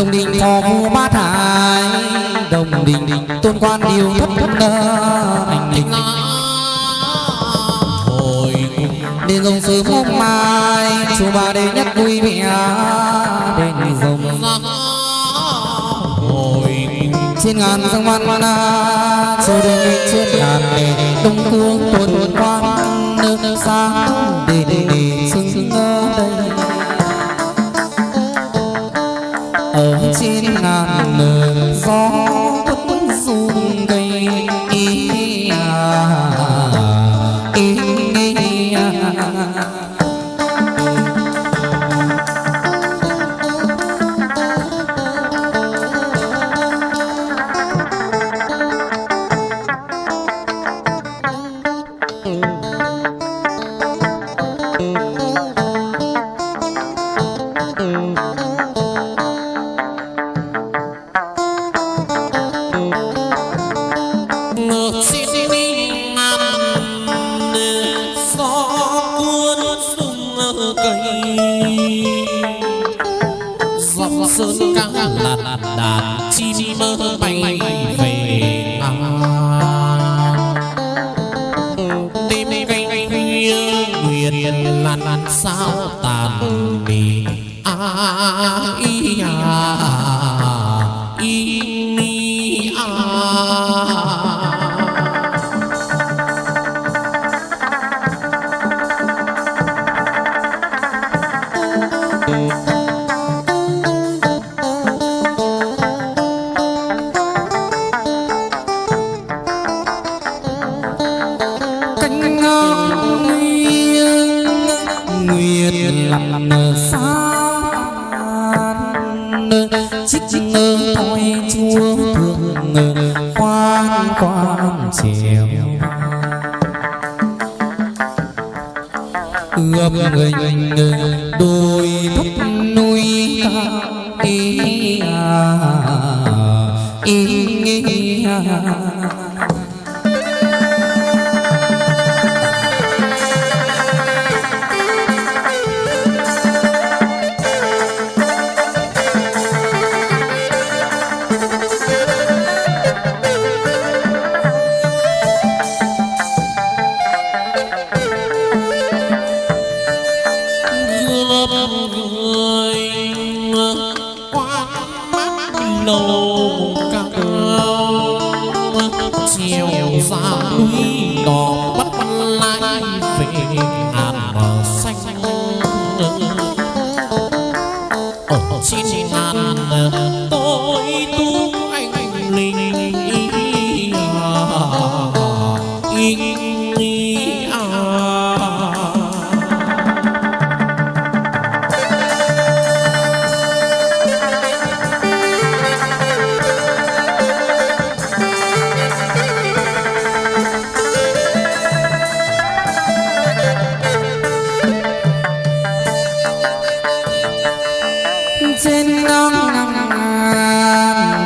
Đồng đình thọ khu ba thải, Đồng đình tôn quan điều thất thất Anh đình Đêm rồng sớm phúc mai. Chú bà đêm nhất vui vẻ Đêm rồng. Trên ngàn sông văn văn Chú đường trên ngàn Đông cương tuần quan Nước xa đỉnh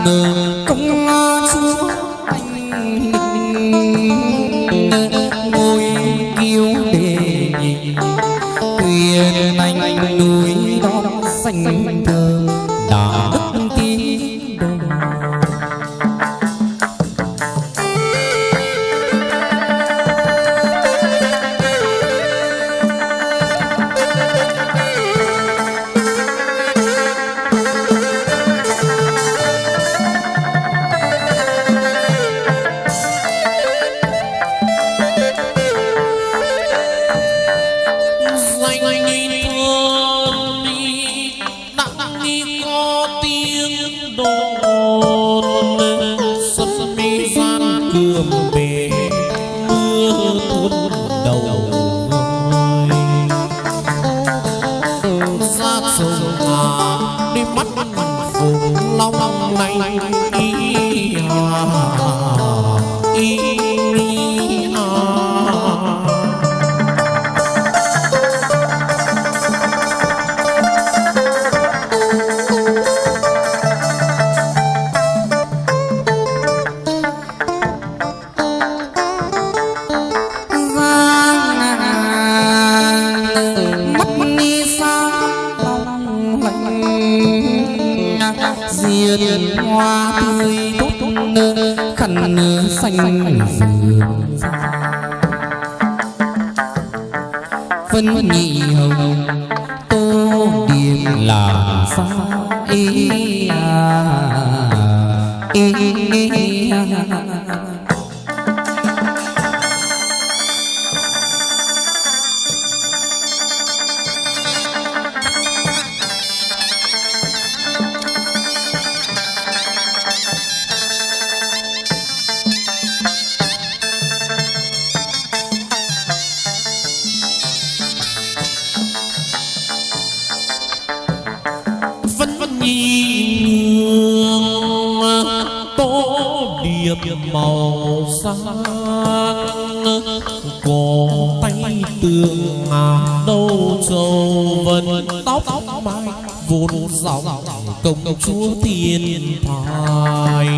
no phân nhị hồng tô điểm làm sao ý à, ý, ý, à. màu công chúa thiên thai.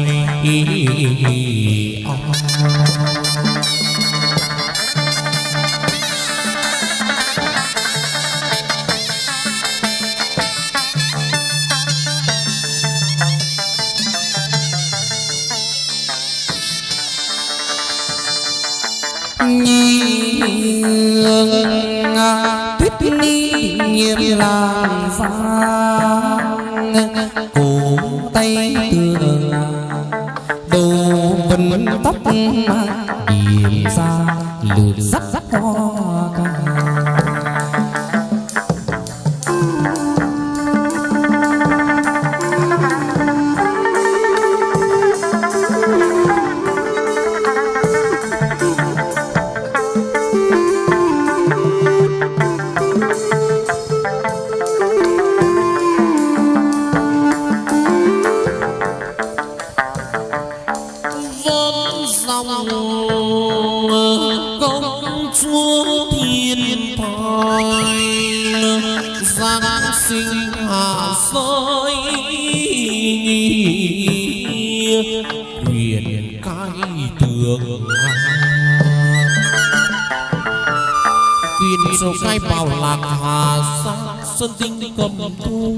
Sơn tinh cầm thu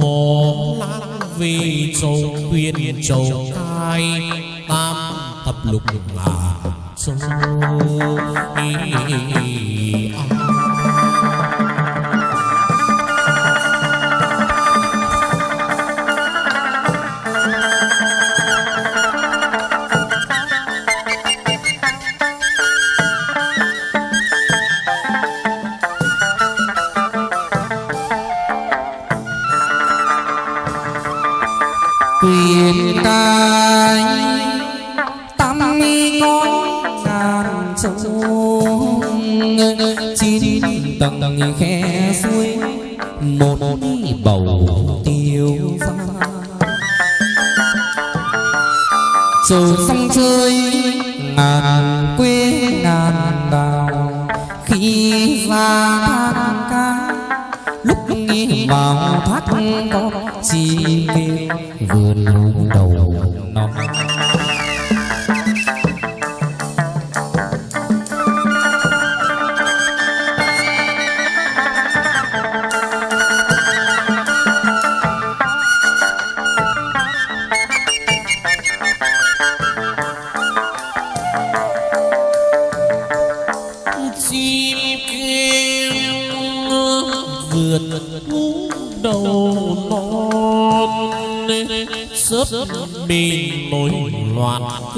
hồ lan vì châu quyền châu cai tam thập lục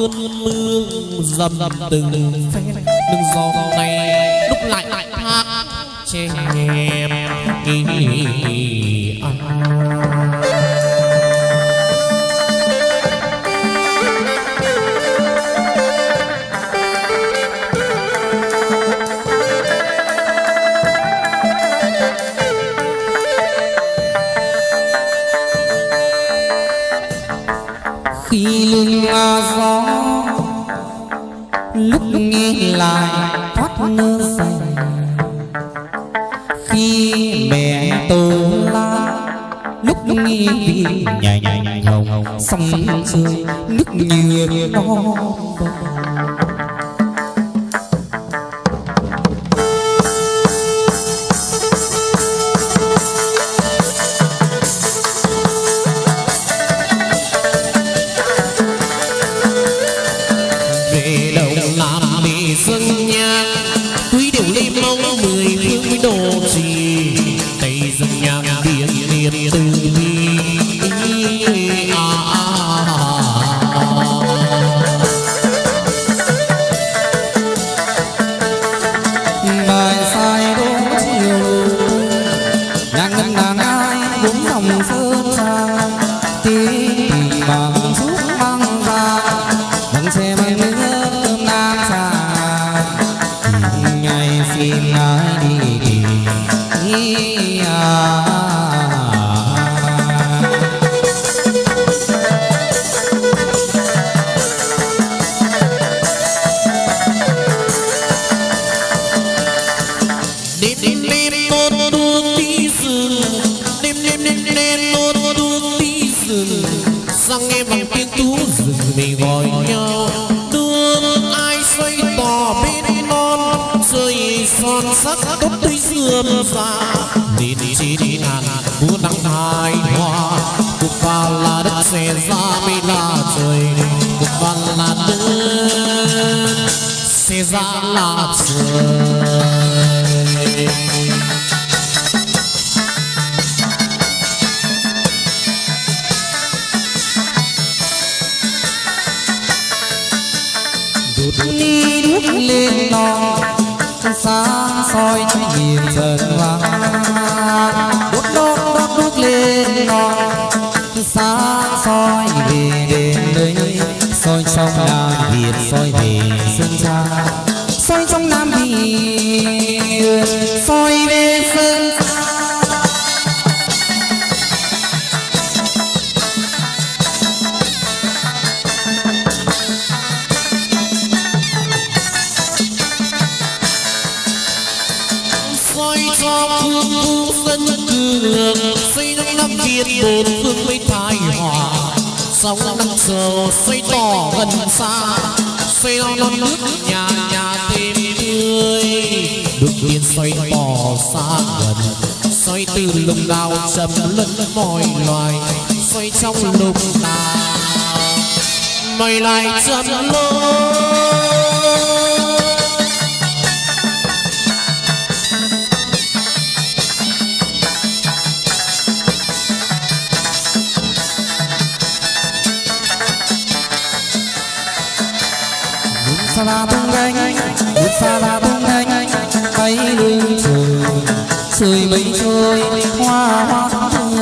mưa dầm từng lượng xây nước năm việt bốn phương mấy thái hòa. Sóng năm giờ, xây tỏ gần xa, xây non nước nhà nhà thêm tươi. Được tiên xoay tỏ xa gần, xoay từ lùng đạo chấm lẫn mọi loài, xoay trong lùng đạo mày lại chấm lối. la bung anh Bút pha la bung anh Tay lưng trời Sưởi mây trôi, Hoa hoa thơm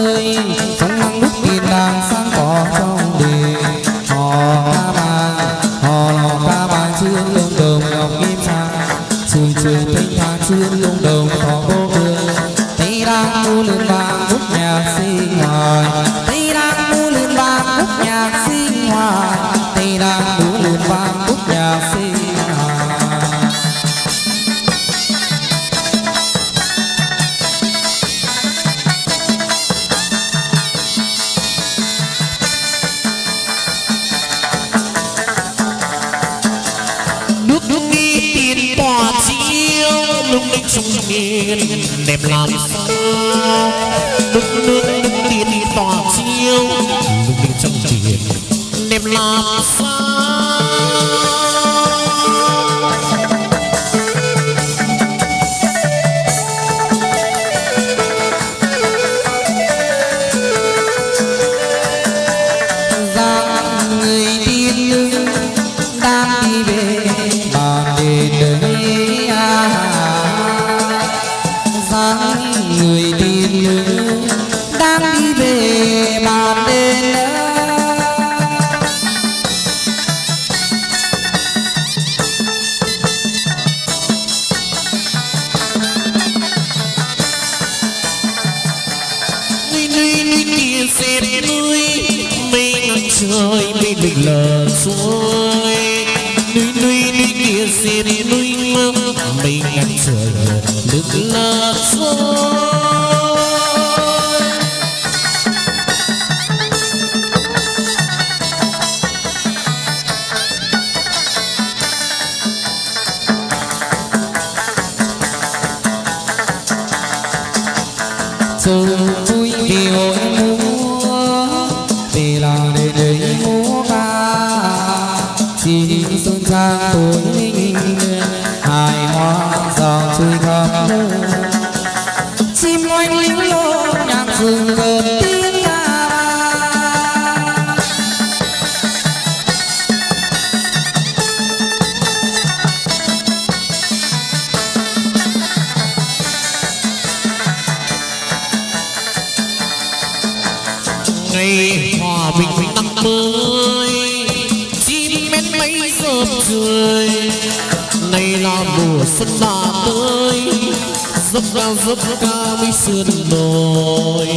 chiêu. Đừng trong chỉ điểm đẹp làm sao ngày hòa bình năm mới, chim mến mấy rộp rượi nay là mùa xuân đã tới dốc cao dốc cao mấy sườn đồi.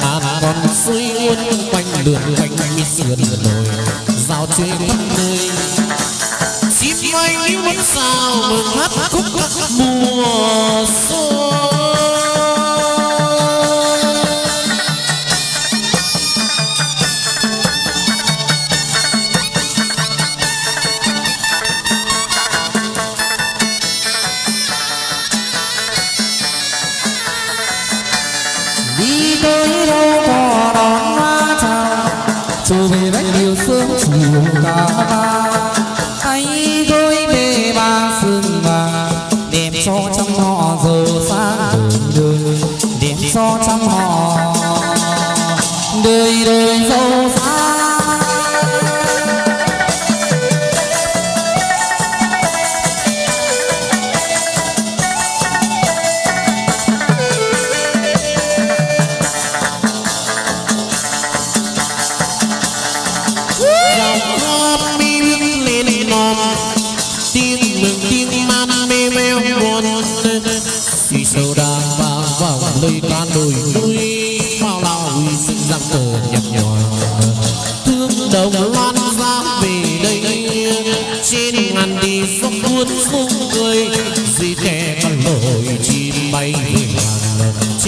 Ngàn con suối uốn quanh đường quanh mấy sườn đồi. Giao chơi khắp nơi, chim anh muốn sao mừng hát khúc các mùa xuân?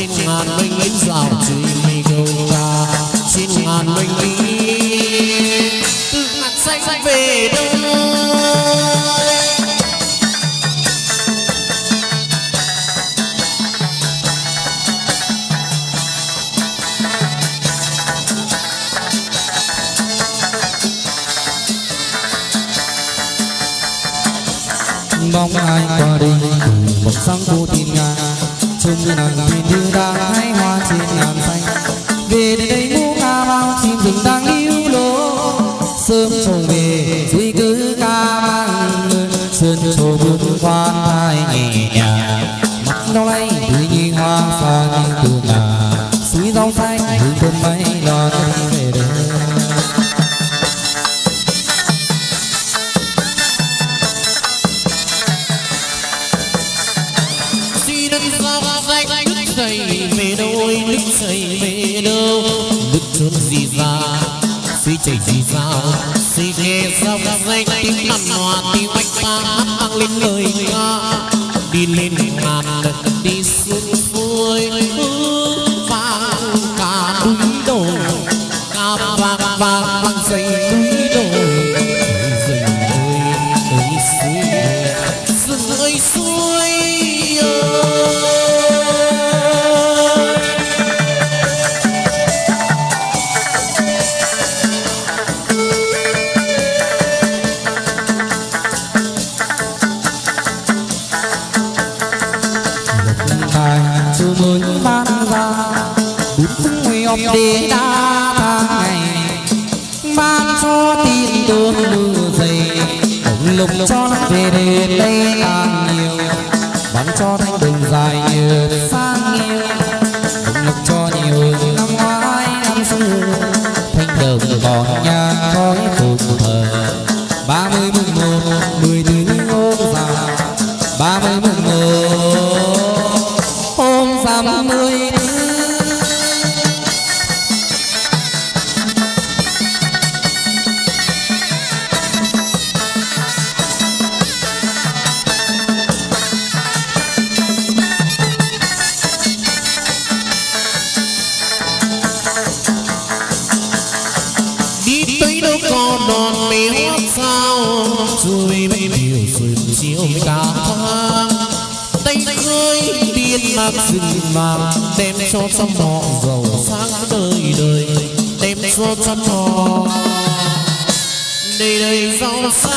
xin ngàn binh lính rào chỉ mì cầu ca xin ngàn binh lính từ mặt xanh về đâu sumur panza Nguyệt đế đa tháng ngày. Mang cho tin tương mưa dày cũng lục cho nó về đến đây càng nhiều. Bắn cho thanh đường dài như sáng yêu fire.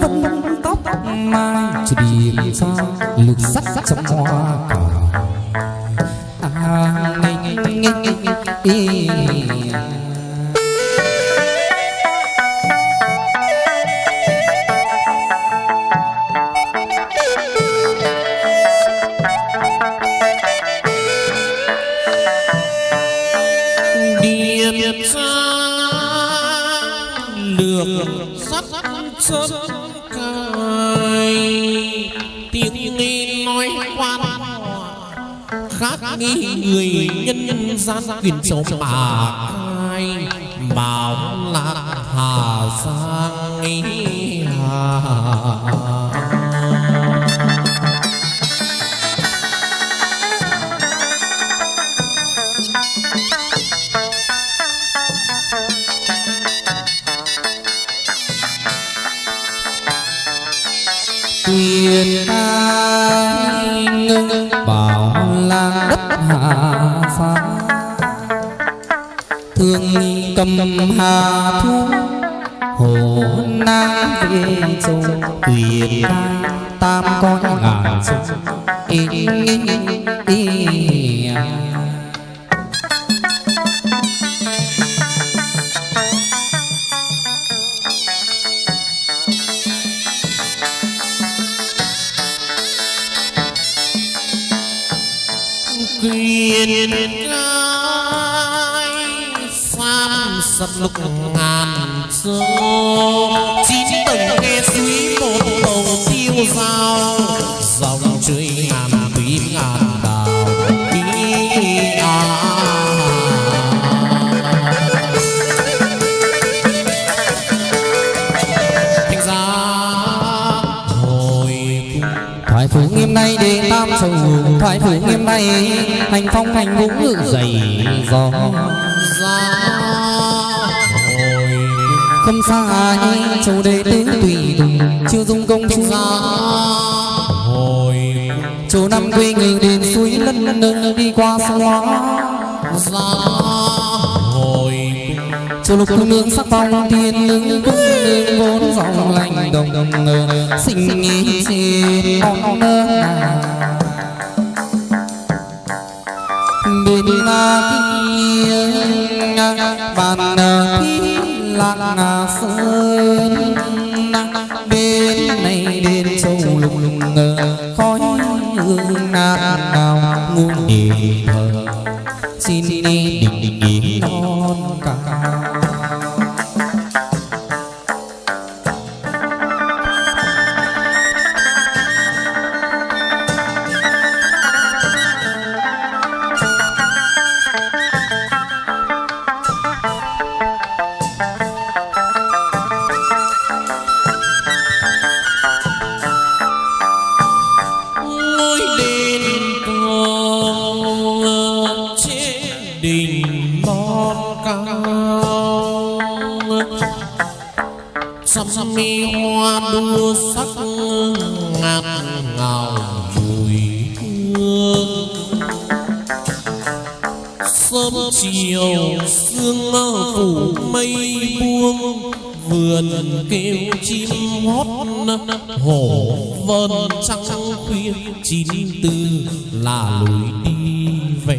Vân vẫn tóc mai chỉ điểm sao lực sắc trong hoa cỏ à nghi người nhân gian quyền sống bà khai bảo là hà giang hà. Quyền cầm hà thu hồ nam về châu quyền tam con ngàn sông. Ngàn chín tầng nghe suối một bầu tiêu dao. Dòng chơi ngàn quý ngàn đào ý à. Thành ra hồi cung thoại phủ nghiêm nay đi tam sầu thoại phủ nghiêm nay, hành phong hành vũ ngự dày gió ra không xa ai châu đệ tứ tùy tùng chưa dung công hồi châu năm quê ngự đến suối lân nơ đi qua sông hóa ra hồi châu lục cung nương sắc phong thiên lương cung nương vốn dòng lành đồng đồng ngờ sinh nghi trên con nơ bên na kia bàn thi lạc ngà sơn bên này đến sâu lùng lùng ngờ, khói hương nam nào ngu niệm thờ sắm mi hoa đua sắc ngát ngào mùi hương. Sớm chiều sương phủ mây buông, vườn kêu chim hót hổ vân trăng khuya, chín tư là lối đi về.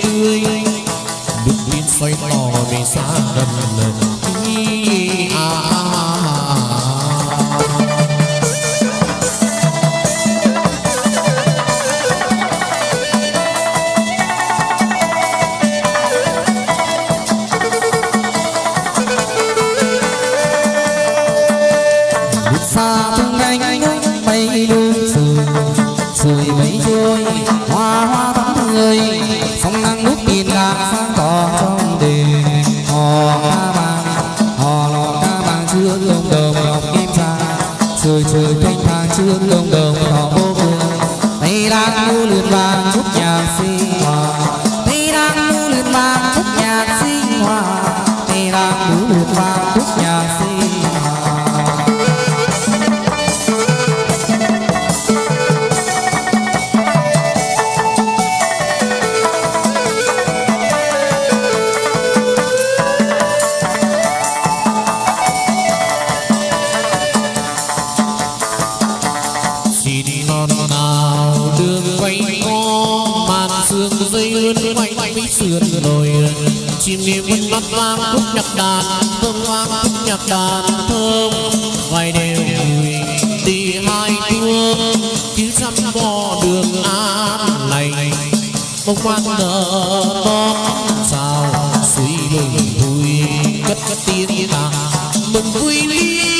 xây tỏ vì xa đần bay sườn rồi, chim em vân mắt vang khúc nhạc đàn, thơm hoa khúc nhạc đàn, thơm. Vài đêm vui, đi hai thương chứ chăm bò đường an lành. Bông hoa nở to, sao suy mừng vui, cất cất tiếng ta mừng vui đi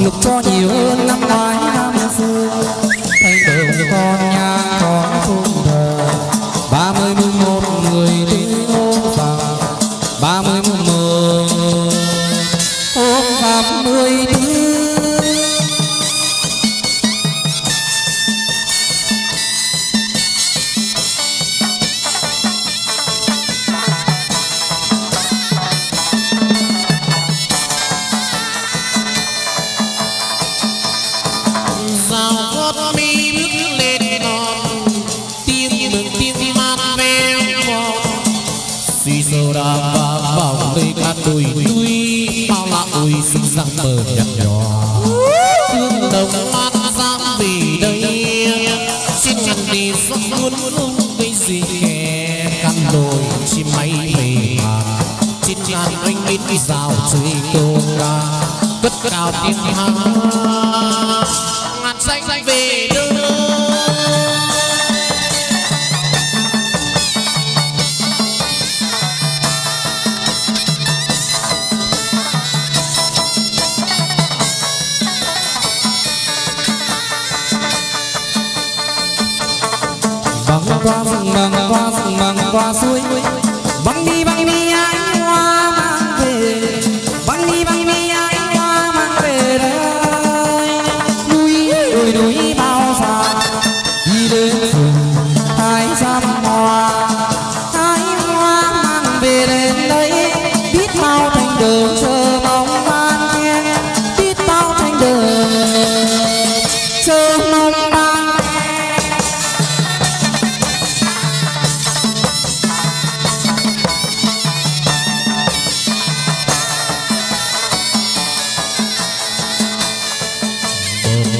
lục cho nhiều hơn năm ngoái năm xưa. Thay đều như con nhà out in về đến đây, biết bao thành đường chờ mong man nghe biết bao thành đường chờ mong ban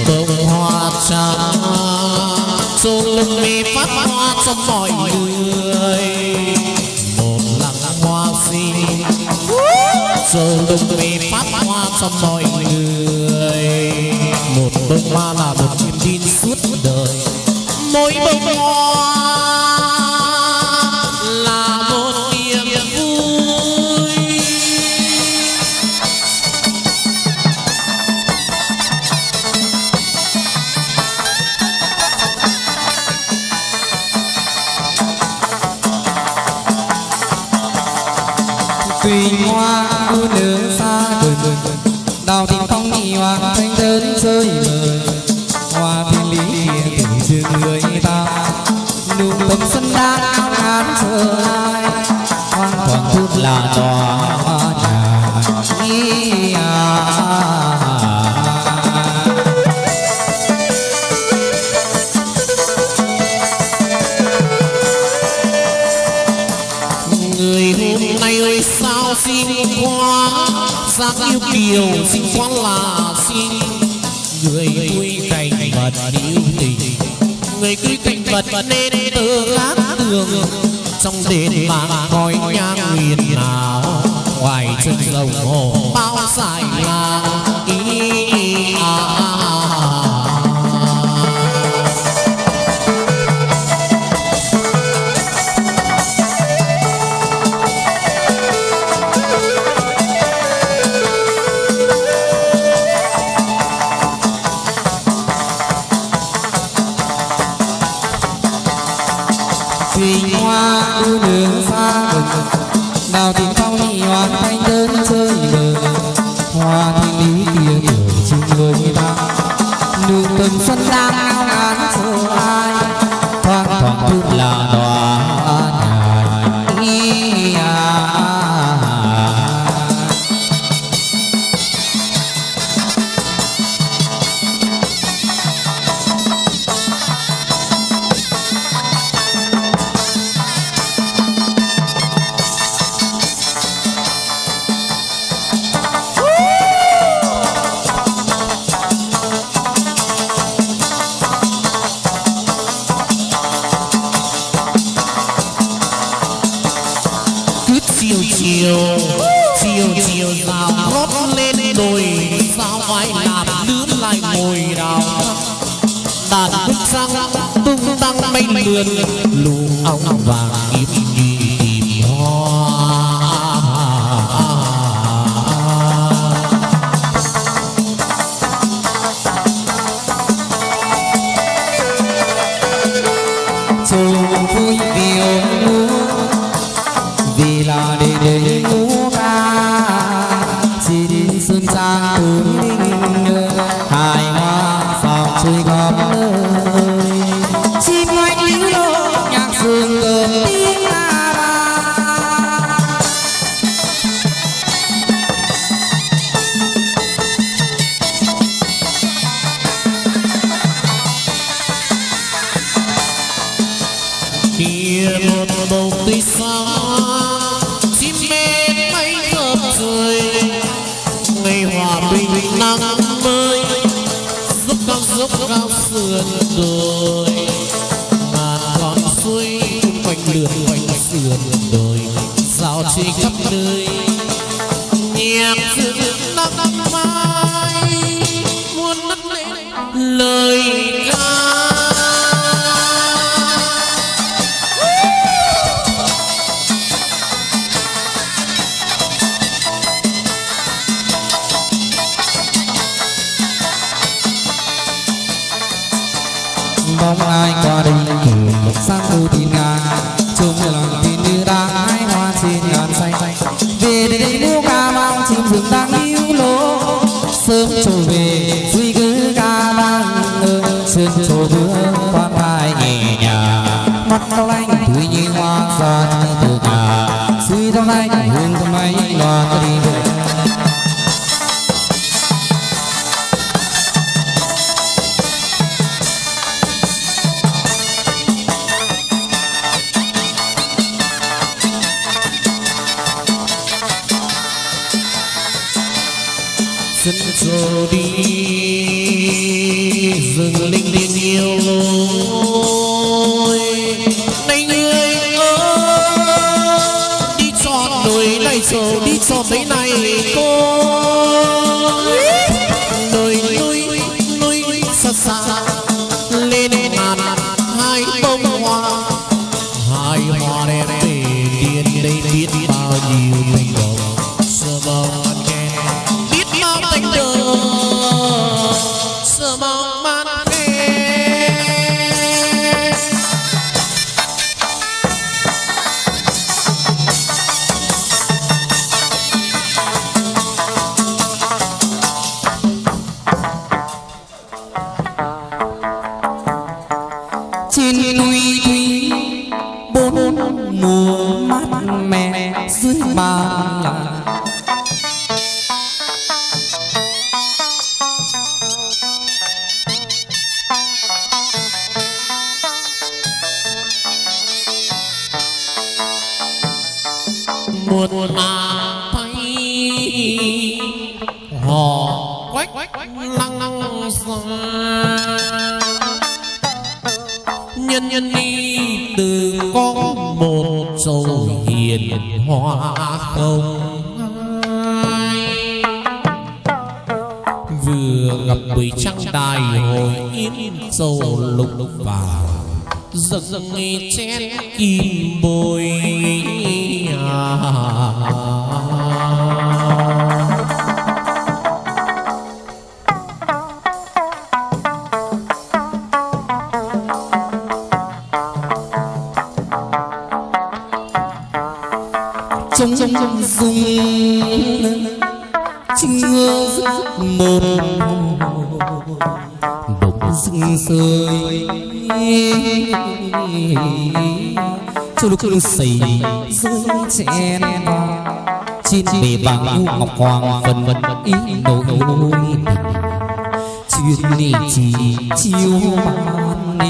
bông hoa trắng, xuống lưng mi phát hoa trong mọi xong mọi người. Một bông hoa là một niềm tin. suốt vật Phật tự khác tường Trong đền vàng khói nhang nghìn nào, Ngoài chân rồng hồ bao dài là Oh, yeah. Dẫn đi rừng linh linh yêu lối. Hồi yên dầu lục vào dâng nghe chén kim bồi cho lúc lúc xảy rơi chén trên bề vàng u ngọc hoàng vân vân ý nỗi nỗi chuyện đi chỉ chiêu ban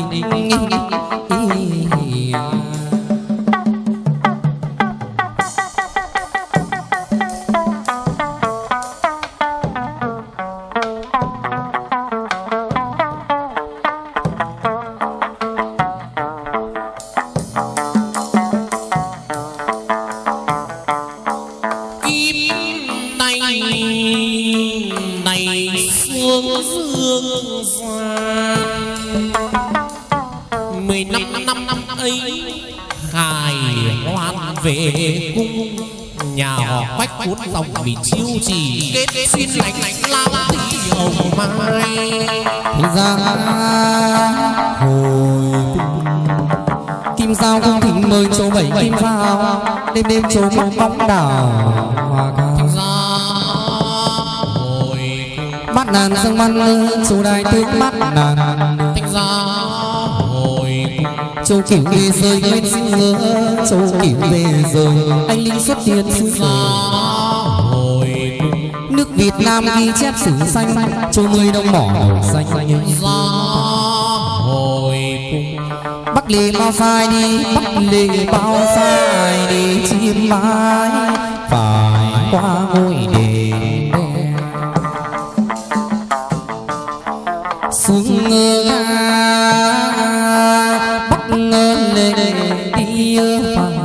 đêm đêm chỗ bóng đảo hoa cao ra hồi mắt nàng sương văn lư chú đại tướng mắt nàng thành ra hồi châu kiểu về rơi nguyên sinh xưa chú kiểu về rồi anh linh xuất hiện xứ ra sở nước Việt Nam ghi chép sử xanh châu mươi đông mỏ màu xanh ra Bắc lì bao phai đi, Bắc lì bao phai đi chim mái phải qua ngôi đền xuống ngơ Bắc ngơ lên đi phai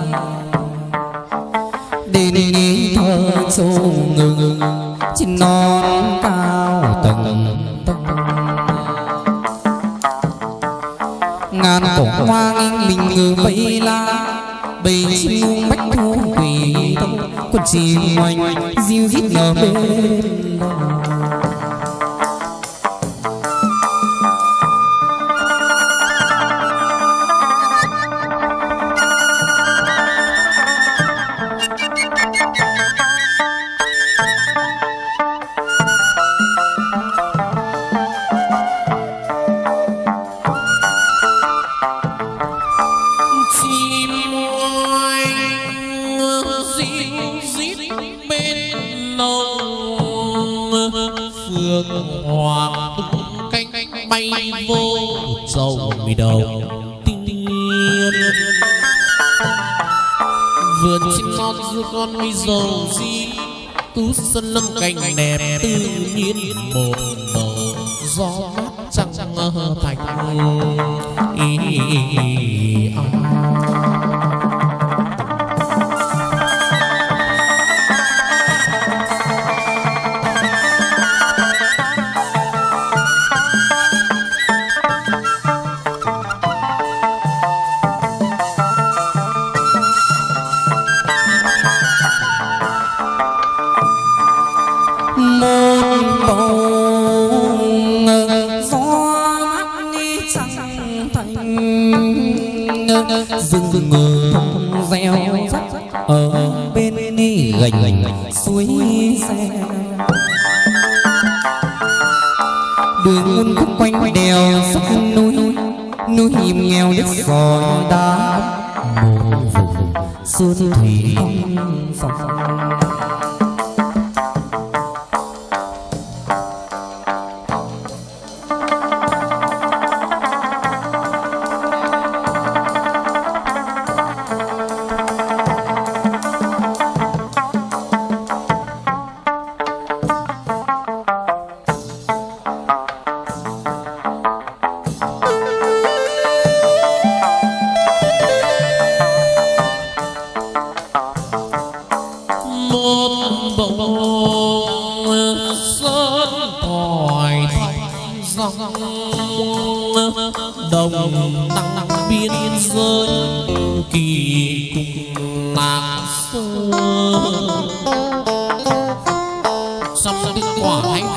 đền thơ châu ngừng chim non. Hoa nghiêng mình ngừ bay la. Bầy chim muông bách thu quỳ con chim oanh, diêu rít ngờ bên. xuân lâm đẹp tự nhiên một màu gió mát chẳng thành ý, ý, ý, ý, ý, ý, ý, ý,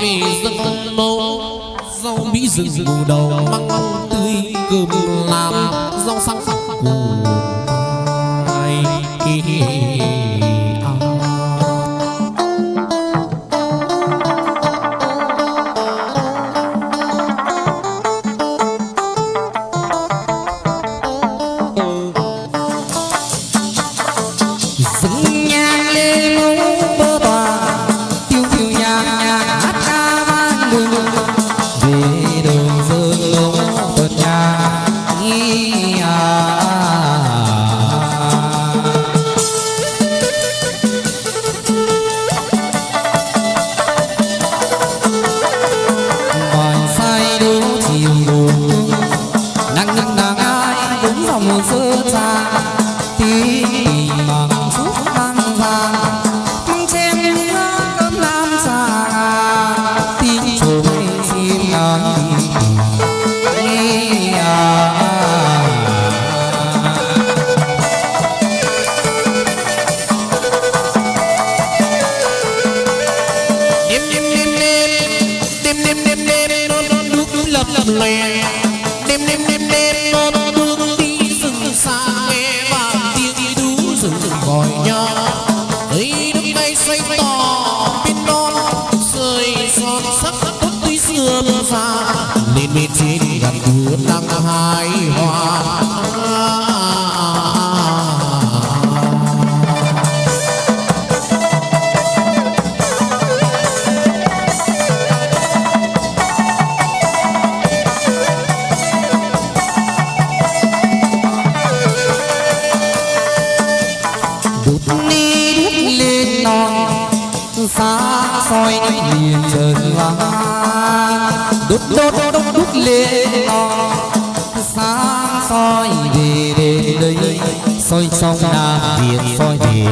ngày dân mâu rau mỹ rừng mù đầu măng tươi cơm làm rau sáng xăng củ ai soi soi na việt soi thì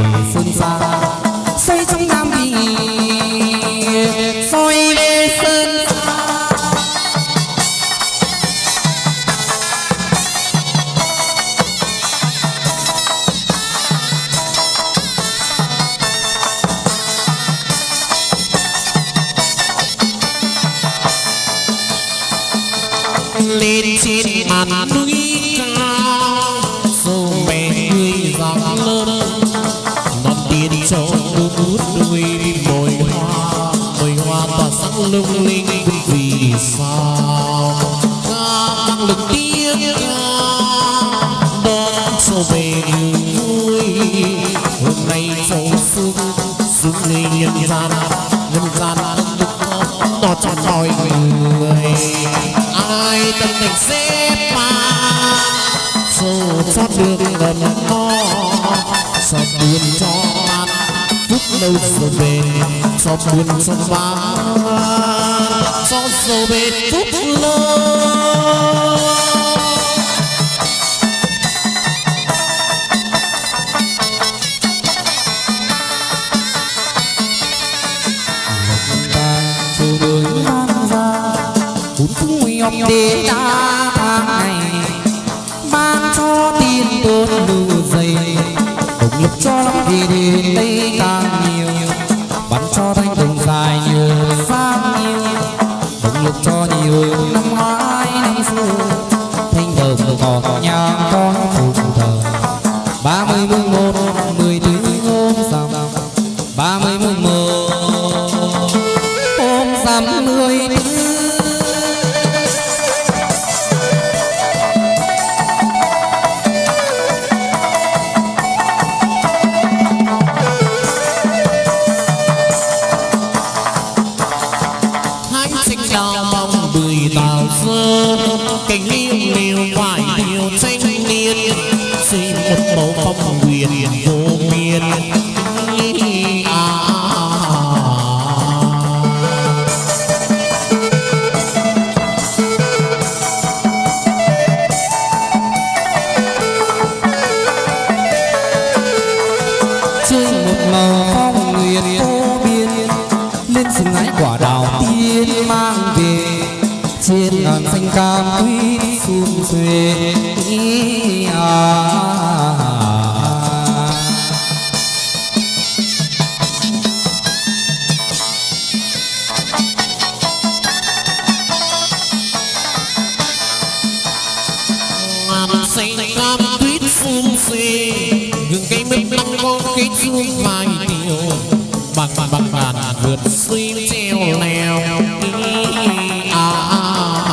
nhọc thế đã tháng ngày ban cho tiền tôn đủ dày. Cùng lúc cho lắm thì đến đây càng xanh cam tuyết phun xê gừng cây mít măng có cây chuông vài tiêu bằng bằng bàn vượt xuyên treo leo à, à, à,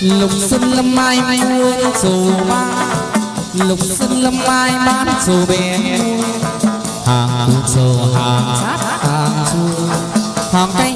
lục xuân lâm mai mưa dù ba lục sơn lâm mai bán dù bé hàng cụt hàng sát hàng chua hàng canh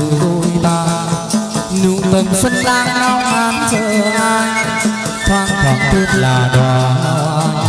từ ta. Nụ tầng xuân lang nao an chờ ai? Thoáng thoáng thêm là đóa hoa.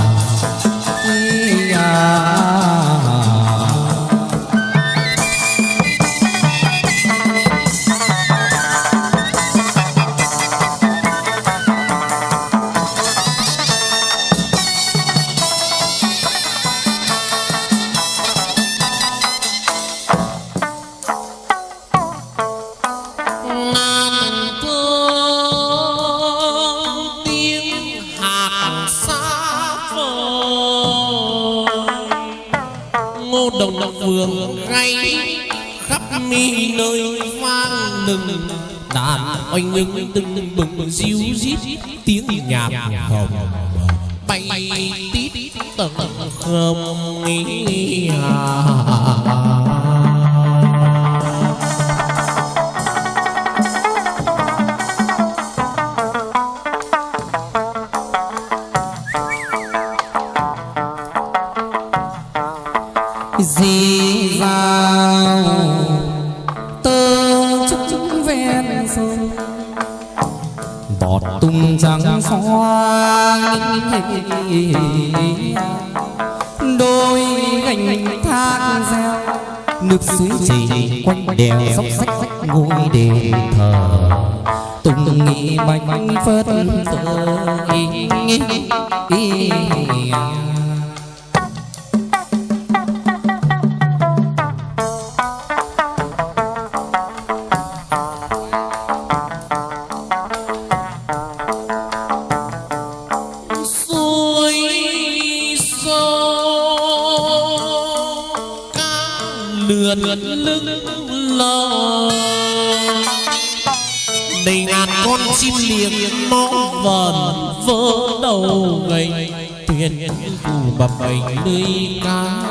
thuyền tù bập bềnh lưới cá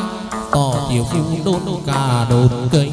tỏ tiểu phu đôn cả đồn cây